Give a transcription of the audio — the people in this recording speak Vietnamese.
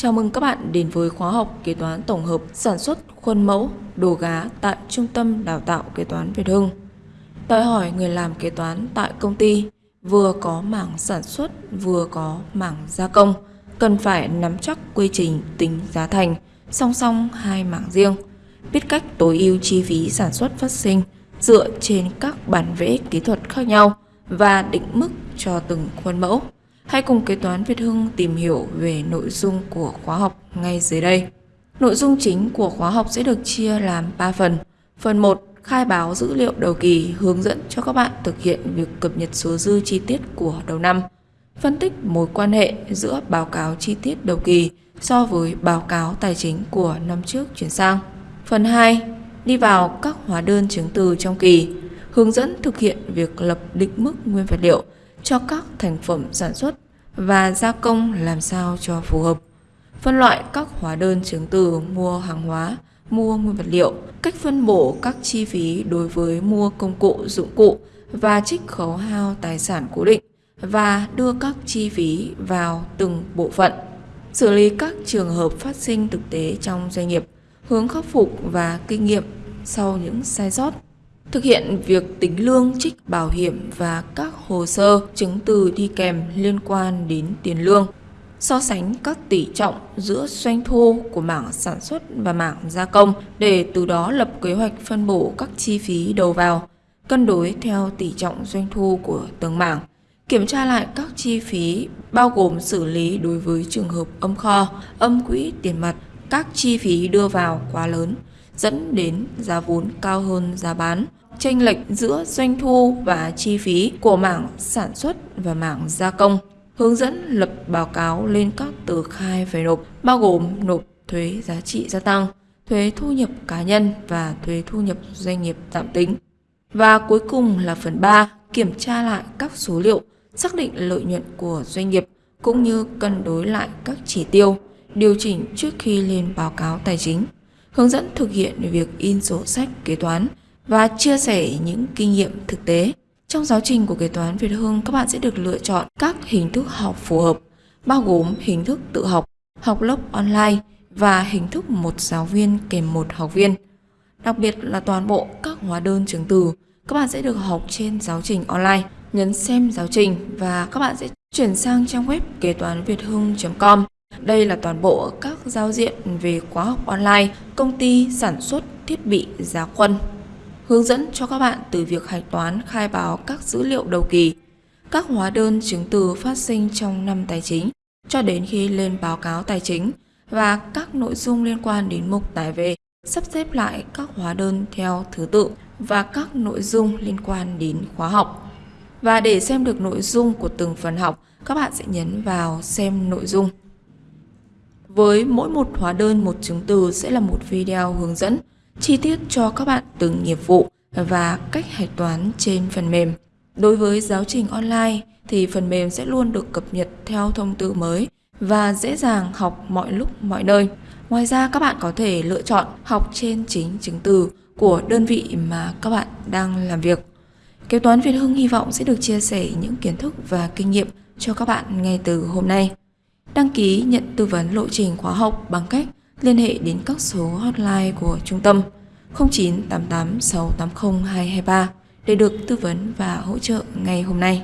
Chào mừng các bạn đến với khóa học kế toán tổng hợp sản xuất khuôn mẫu đồ gá tại Trung tâm Đào tạo Kế toán Việt Hưng. Đòi hỏi người làm kế toán tại công ty vừa có mảng sản xuất vừa có mảng gia công, cần phải nắm chắc quy trình tính giá thành song song hai mảng riêng, biết cách tối ưu chi phí sản xuất phát sinh dựa trên các bản vẽ kỹ thuật khác nhau và định mức cho từng khuôn mẫu. Hãy cùng kế toán Việt Hưng tìm hiểu về nội dung của khóa học ngay dưới đây. Nội dung chính của khóa học sẽ được chia làm 3 phần. Phần 1 khai báo dữ liệu đầu kỳ hướng dẫn cho các bạn thực hiện việc cập nhật số dư chi tiết của đầu năm. Phân tích mối quan hệ giữa báo cáo chi tiết đầu kỳ so với báo cáo tài chính của năm trước chuyển sang. Phần 2 đi vào các hóa đơn chứng từ trong kỳ, hướng dẫn thực hiện việc lập định mức nguyên vật liệu cho các thành phẩm sản xuất và gia công làm sao cho phù hợp. Phân loại các hóa đơn chứng từ mua hàng hóa, mua nguyên vật liệu, cách phân bổ các chi phí đối với mua công cụ, dụng cụ và trích khấu hao tài sản cố định và đưa các chi phí vào từng bộ phận. Xử lý các trường hợp phát sinh thực tế trong doanh nghiệp, hướng khắc phục và kinh nghiệm sau những sai sót thực hiện việc tính lương trích bảo hiểm và các hồ sơ chứng từ đi kèm liên quan đến tiền lương, so sánh các tỷ trọng giữa doanh thu của mảng sản xuất và mảng gia công để từ đó lập kế hoạch phân bổ các chi phí đầu vào, cân đối theo tỷ trọng doanh thu của từng mảng, kiểm tra lại các chi phí bao gồm xử lý đối với trường hợp âm kho, âm quỹ tiền mặt, các chi phí đưa vào quá lớn dẫn đến giá vốn cao hơn giá bán, chênh lệch giữa doanh thu và chi phí của mảng sản xuất và mảng gia công. Hướng dẫn lập báo cáo lên các tờ khai phải nộp, bao gồm nộp thuế giá trị gia tăng, thuế thu nhập cá nhân và thuế thu nhập doanh nghiệp tạm tính. Và cuối cùng là phần 3, kiểm tra lại các số liệu, xác định lợi nhuận của doanh nghiệp cũng như cân đối lại các chỉ tiêu, điều chỉnh trước khi lên báo cáo tài chính hướng dẫn thực hiện việc in sổ sách kế toán và chia sẻ những kinh nghiệm thực tế. Trong giáo trình của kế toán Việt Hưng, các bạn sẽ được lựa chọn các hình thức học phù hợp, bao gồm hình thức tự học, học lớp online và hình thức một giáo viên kèm một học viên. Đặc biệt là toàn bộ các hóa đơn chứng từ, các bạn sẽ được học trên giáo trình online. Nhấn xem giáo trình và các bạn sẽ chuyển sang trang web kế toán việt hưng.com đây là toàn bộ các giao diện về khóa học online công ty sản xuất thiết bị giá quân. Hướng dẫn cho các bạn từ việc hạch toán khai báo các dữ liệu đầu kỳ, các hóa đơn chứng từ phát sinh trong năm tài chính cho đến khi lên báo cáo tài chính và các nội dung liên quan đến mục tải về, sắp xếp lại các hóa đơn theo thứ tự và các nội dung liên quan đến khóa học. Và để xem được nội dung của từng phần học, các bạn sẽ nhấn vào xem nội dung. Với mỗi một hóa đơn, một chứng từ sẽ là một video hướng dẫn, chi tiết cho các bạn từng nghiệp vụ và cách hạch toán trên phần mềm. Đối với giáo trình online thì phần mềm sẽ luôn được cập nhật theo thông tư mới và dễ dàng học mọi lúc, mọi nơi. Ngoài ra, các bạn có thể lựa chọn học trên chính chứng từ của đơn vị mà các bạn đang làm việc. Kế toán Việt Hưng hy vọng sẽ được chia sẻ những kiến thức và kinh nghiệm cho các bạn ngay từ hôm nay. Đăng ký nhận tư vấn lộ trình khóa học bằng cách liên hệ đến các số hotline của trung tâm 0988 680 223 để được tư vấn và hỗ trợ ngay hôm nay.